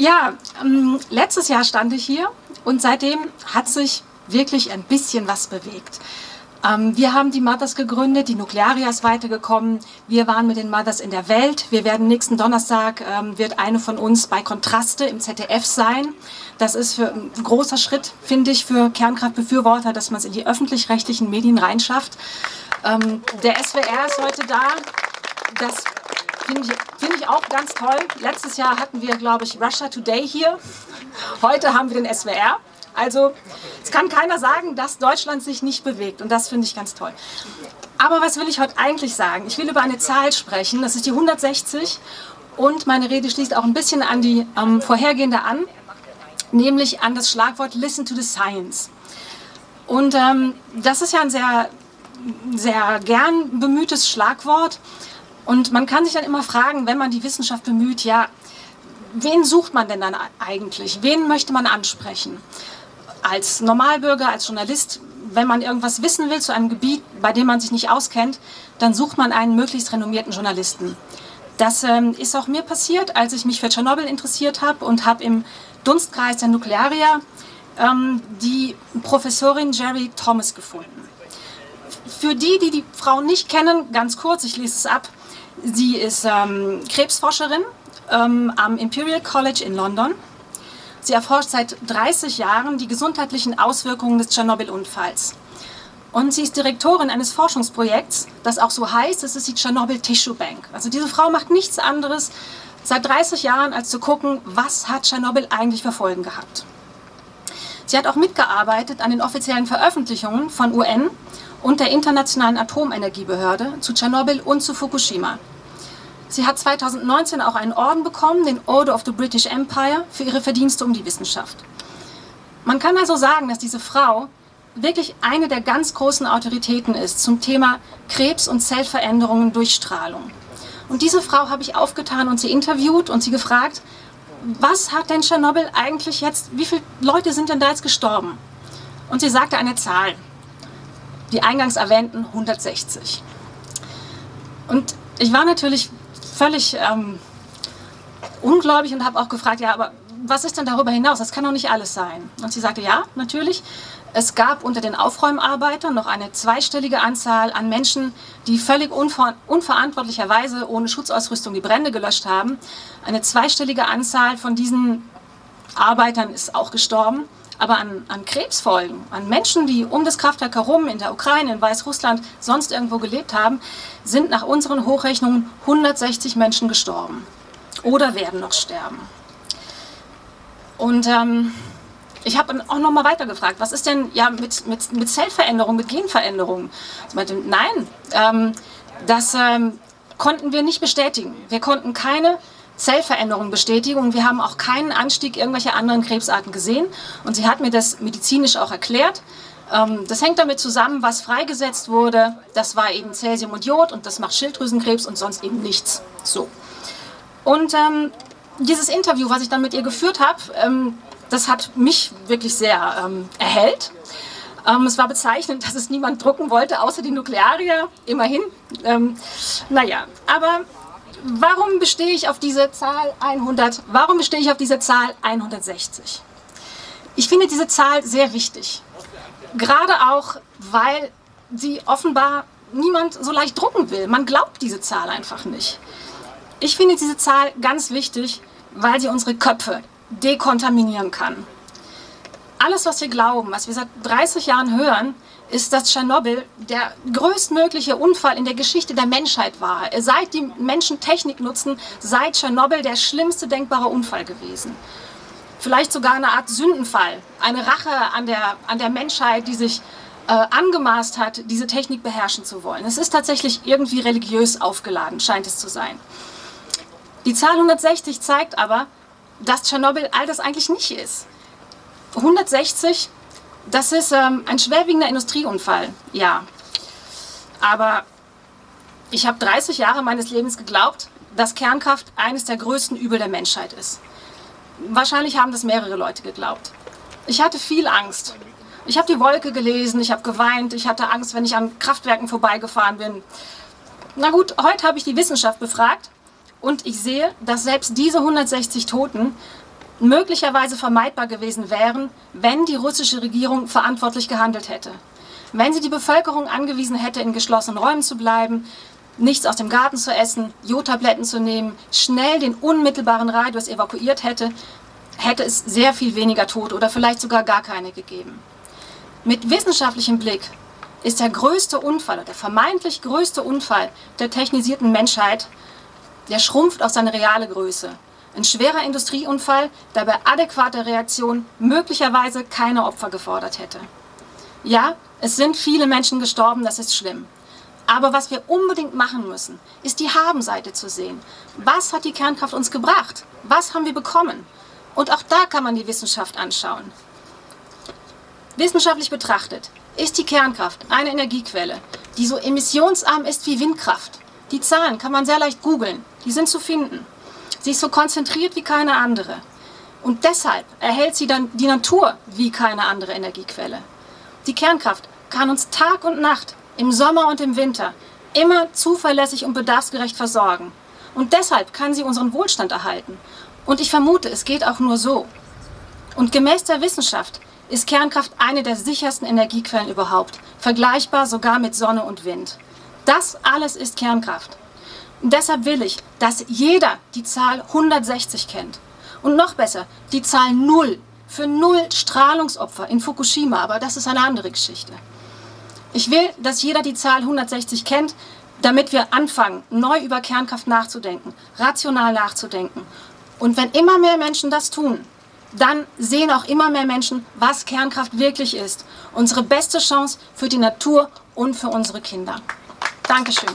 Ja, ähm, letztes Jahr stand ich hier und seitdem hat sich wirklich ein bisschen was bewegt. Ähm, wir haben die Mothers gegründet, die Nuklearia ist weitergekommen. Wir waren mit den Mothers in der Welt. Wir werden nächsten Donnerstag, ähm, wird eine von uns bei Kontraste im ZDF sein. Das ist für ein großer Schritt, finde ich, für Kernkraftbefürworter, dass man es in die öffentlich-rechtlichen Medien reinschafft. Ähm, der SWR ist heute da. Das finde ich, find ich auch ganz toll. Letztes Jahr hatten wir, glaube ich, Russia Today hier. Heute haben wir den SWR. Also es kann keiner sagen, dass Deutschland sich nicht bewegt und das finde ich ganz toll. Aber was will ich heute eigentlich sagen? Ich will über eine Zahl sprechen, das ist die 160 und meine Rede schließt auch ein bisschen an die ähm, vorhergehende an, nämlich an das Schlagwort Listen to the Science. Und ähm, das ist ja ein sehr, sehr gern bemühtes Schlagwort und man kann sich dann immer fragen, wenn man die Wissenschaft bemüht, ja, wen sucht man denn dann eigentlich? Wen möchte man ansprechen? Als Normalbürger, als Journalist, wenn man irgendwas wissen will zu einem Gebiet, bei dem man sich nicht auskennt, dann sucht man einen möglichst renommierten Journalisten. Das ähm, ist auch mir passiert, als ich mich für Tschernobyl interessiert habe und habe im Dunstkreis der Nuklearia ähm, die Professorin Jerry Thomas gefunden. Für die, die die Frau nicht kennen, ganz kurz, ich lese es ab, sie ist ähm, Krebsforscherin ähm, am Imperial College in London. Sie erforscht seit 30 Jahren die gesundheitlichen Auswirkungen des Tschernobyl-Unfalls. Und sie ist Direktorin eines Forschungsprojekts, das auch so heißt, es ist die Tschernobyl Tissue Bank. Also diese Frau macht nichts anderes seit 30 Jahren, als zu gucken, was hat Tschernobyl eigentlich für Folgen gehabt. Sie hat auch mitgearbeitet an den offiziellen Veröffentlichungen von UN und der Internationalen Atomenergiebehörde zu Tschernobyl und zu Fukushima. Sie hat 2019 auch einen Orden bekommen, den Order of the British Empire, für ihre Verdienste um die Wissenschaft. Man kann also sagen, dass diese Frau wirklich eine der ganz großen Autoritäten ist zum Thema Krebs und Zellveränderungen durch Strahlung. Und diese Frau habe ich aufgetan und sie interviewt und sie gefragt, was hat denn Tschernobyl eigentlich jetzt, wie viele Leute sind denn da jetzt gestorben? Und sie sagte eine Zahl, die eingangs erwähnten 160. Und ich war natürlich völlig ähm, ungläubig und habe auch gefragt, ja, aber was ist denn darüber hinaus? Das kann doch nicht alles sein. Und sie sagte, ja, natürlich. Es gab unter den Aufräumarbeitern noch eine zweistellige Anzahl an Menschen, die völlig unver unverantwortlicherweise ohne Schutzausrüstung die Brände gelöscht haben. Eine zweistellige Anzahl von diesen Arbeitern ist auch gestorben. Aber an, an Krebsfolgen, an Menschen, die um das Kraftwerk herum in der Ukraine, in Weißrussland, sonst irgendwo gelebt haben, sind nach unseren Hochrechnungen 160 Menschen gestorben oder werden noch sterben. Und ähm, ich habe auch noch mal weiter gefragt, was ist denn ja mit, mit, mit Zellveränderung, mit Genveränderung? Ich meinte, nein, ähm, das ähm, konnten wir nicht bestätigen. Wir konnten keine Zellveränderung bestätigen und wir haben auch keinen Anstieg irgendwelcher anderen Krebsarten gesehen. Und sie hat mir das medizinisch auch erklärt. Ähm, das hängt damit zusammen, was freigesetzt wurde. Das war eben Cäsium und Jod und das macht Schilddrüsenkrebs und sonst eben nichts. So. Und ähm, dieses Interview, was ich dann mit ihr geführt habe, ähm, das hat mich wirklich sehr ähm, erhellt. Ähm, es war bezeichnend, dass es niemand drucken wollte, außer die Nuklearier, immerhin. Ähm, naja, aber warum bestehe ich auf diese Zahl 100? Warum bestehe ich auf diese Zahl 160? Ich finde diese Zahl sehr wichtig. Gerade auch, weil sie offenbar niemand so leicht drucken will. Man glaubt diese Zahl einfach nicht. Ich finde diese Zahl ganz wichtig, weil sie unsere Köpfe dekontaminieren kann. Alles, was wir glauben, was wir seit 30 Jahren hören, ist, dass Tschernobyl der größtmögliche Unfall in der Geschichte der Menschheit war. Seit die Menschen Technik nutzen, seit Tschernobyl der schlimmste denkbare Unfall gewesen. Vielleicht sogar eine Art Sündenfall, eine Rache an der, an der Menschheit, die sich äh, angemaßt hat, diese Technik beherrschen zu wollen. Es ist tatsächlich irgendwie religiös aufgeladen, scheint es zu sein. Die Zahl 160 zeigt aber, dass Tschernobyl all das eigentlich nicht ist. 160 das ist ähm, ein schwerwiegender Industrieunfall, ja. Aber ich habe 30 Jahre meines Lebens geglaubt, dass Kernkraft eines der größten Übel der Menschheit ist. Wahrscheinlich haben das mehrere Leute geglaubt. Ich hatte viel Angst. Ich habe die Wolke gelesen, ich habe geweint, ich hatte Angst, wenn ich an Kraftwerken vorbeigefahren bin. Na gut, heute habe ich die Wissenschaft befragt und ich sehe, dass selbst diese 160 Toten möglicherweise vermeidbar gewesen wären, wenn die russische Regierung verantwortlich gehandelt hätte. Wenn sie die Bevölkerung angewiesen hätte, in geschlossenen Räumen zu bleiben, nichts aus dem Garten zu essen, Jodtabletten zu nehmen, schnell den unmittelbaren Radius evakuiert hätte, hätte es sehr viel weniger Tote oder vielleicht sogar gar keine gegeben. Mit wissenschaftlichem Blick ist der größte Unfall, der vermeintlich größte Unfall der technisierten Menschheit, der schrumpft auf seine reale Größe. Ein schwerer Industrieunfall, der bei adäquater Reaktion möglicherweise keine Opfer gefordert hätte. Ja, es sind viele Menschen gestorben, das ist schlimm. Aber was wir unbedingt machen müssen, ist die Habenseite zu sehen. Was hat die Kernkraft uns gebracht? Was haben wir bekommen? Und auch da kann man die Wissenschaft anschauen. Wissenschaftlich betrachtet ist die Kernkraft eine Energiequelle, die so emissionsarm ist wie Windkraft. Die Zahlen kann man sehr leicht googeln, die sind zu finden. Sie ist so konzentriert wie keine andere. Und deshalb erhält sie dann die Natur wie keine andere Energiequelle. Die Kernkraft kann uns Tag und Nacht, im Sommer und im Winter, immer zuverlässig und bedarfsgerecht versorgen. Und deshalb kann sie unseren Wohlstand erhalten. Und ich vermute, es geht auch nur so. Und gemäß der Wissenschaft ist Kernkraft eine der sichersten Energiequellen überhaupt, vergleichbar sogar mit Sonne und Wind. Das alles ist Kernkraft. Deshalb will ich, dass jeder die Zahl 160 kennt. Und noch besser, die Zahl 0 für null Strahlungsopfer in Fukushima, aber das ist eine andere Geschichte. Ich will, dass jeder die Zahl 160 kennt, damit wir anfangen, neu über Kernkraft nachzudenken, rational nachzudenken. Und wenn immer mehr Menschen das tun, dann sehen auch immer mehr Menschen, was Kernkraft wirklich ist. Unsere beste Chance für die Natur und für unsere Kinder. Dankeschön.